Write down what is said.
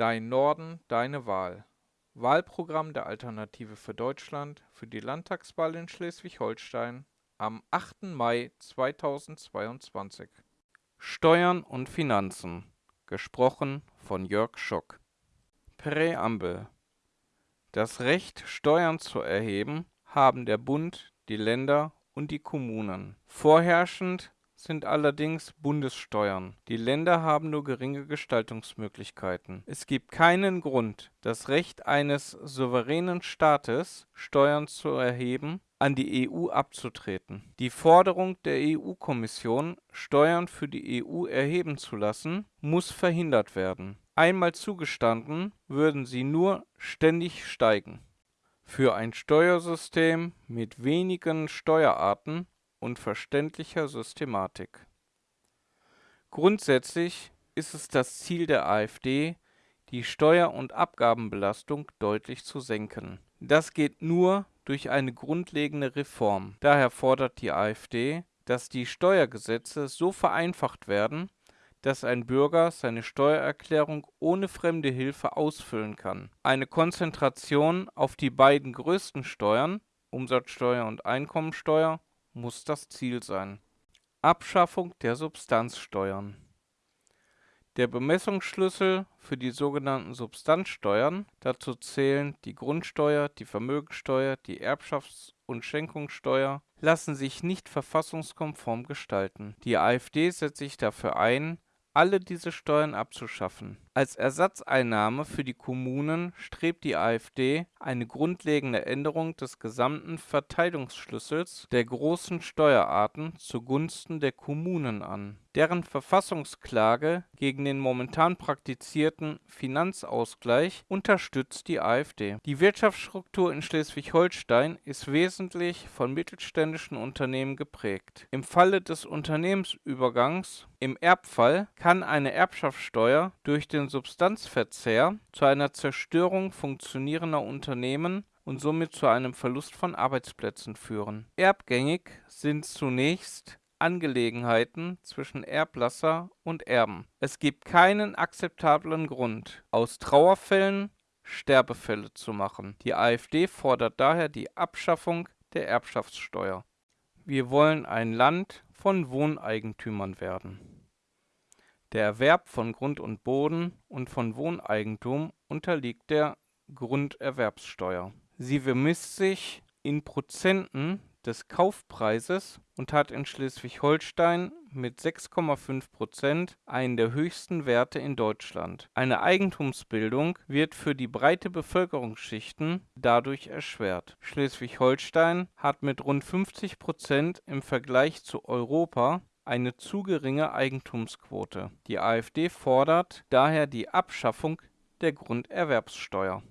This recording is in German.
Dein Norden, deine Wahl. Wahlprogramm der Alternative für Deutschland für die Landtagswahl in Schleswig-Holstein am 8. Mai 2022. Steuern und Finanzen. Gesprochen von Jörg Schock. Präambel. Das Recht, Steuern zu erheben, haben der Bund, die Länder und die Kommunen. Vorherrschend sind allerdings Bundessteuern. Die Länder haben nur geringe Gestaltungsmöglichkeiten. Es gibt keinen Grund, das Recht eines souveränen Staates, Steuern zu erheben, an die EU abzutreten. Die Forderung der EU-Kommission, Steuern für die EU erheben zu lassen, muss verhindert werden. Einmal zugestanden, würden sie nur ständig steigen. Für ein Steuersystem mit wenigen Steuerarten und verständlicher Systematik. Grundsätzlich ist es das Ziel der AfD, die Steuer- und Abgabenbelastung deutlich zu senken. Das geht nur durch eine grundlegende Reform. Daher fordert die AfD, dass die Steuergesetze so vereinfacht werden, dass ein Bürger seine Steuererklärung ohne fremde Hilfe ausfüllen kann. Eine Konzentration auf die beiden größten Steuern, Umsatzsteuer und Einkommensteuer, muss das Ziel sein. Abschaffung der Substanzsteuern. Der Bemessungsschlüssel für die sogenannten Substanzsteuern, dazu zählen die Grundsteuer, die Vermögensteuer, die Erbschafts- und Schenkungssteuer, lassen sich nicht verfassungskonform gestalten. Die AfD setzt sich dafür ein, alle diese Steuern abzuschaffen. Als Ersatzeinnahme für die Kommunen strebt die AfD eine grundlegende Änderung des gesamten Verteilungsschlüssels der großen Steuerarten zugunsten der Kommunen an. Deren Verfassungsklage gegen den momentan praktizierten Finanzausgleich unterstützt die AfD. Die Wirtschaftsstruktur in Schleswig-Holstein ist wesentlich von mittelständischen Unternehmen geprägt. Im Falle des Unternehmensübergangs im Erbfall kann eine Erbschaftssteuer durch den Substanzverzehr zu einer Zerstörung funktionierender Unternehmen und somit zu einem Verlust von Arbeitsplätzen führen. Erbgängig sind zunächst Angelegenheiten zwischen Erblasser und Erben. Es gibt keinen akzeptablen Grund, aus Trauerfällen Sterbefälle zu machen. Die AfD fordert daher die Abschaffung der Erbschaftssteuer. Wir wollen ein Land von Wohneigentümern werden. Der Erwerb von Grund und Boden und von Wohneigentum unterliegt der Grunderwerbssteuer. Sie bemisst sich in Prozenten des Kaufpreises und hat in Schleswig-Holstein mit 6,5 Prozent einen der höchsten Werte in Deutschland. Eine Eigentumsbildung wird für die breite Bevölkerungsschichten dadurch erschwert. Schleswig-Holstein hat mit rund 50 Prozent im Vergleich zu Europa eine zu geringe Eigentumsquote. Die AfD fordert daher die Abschaffung der Grunderwerbssteuer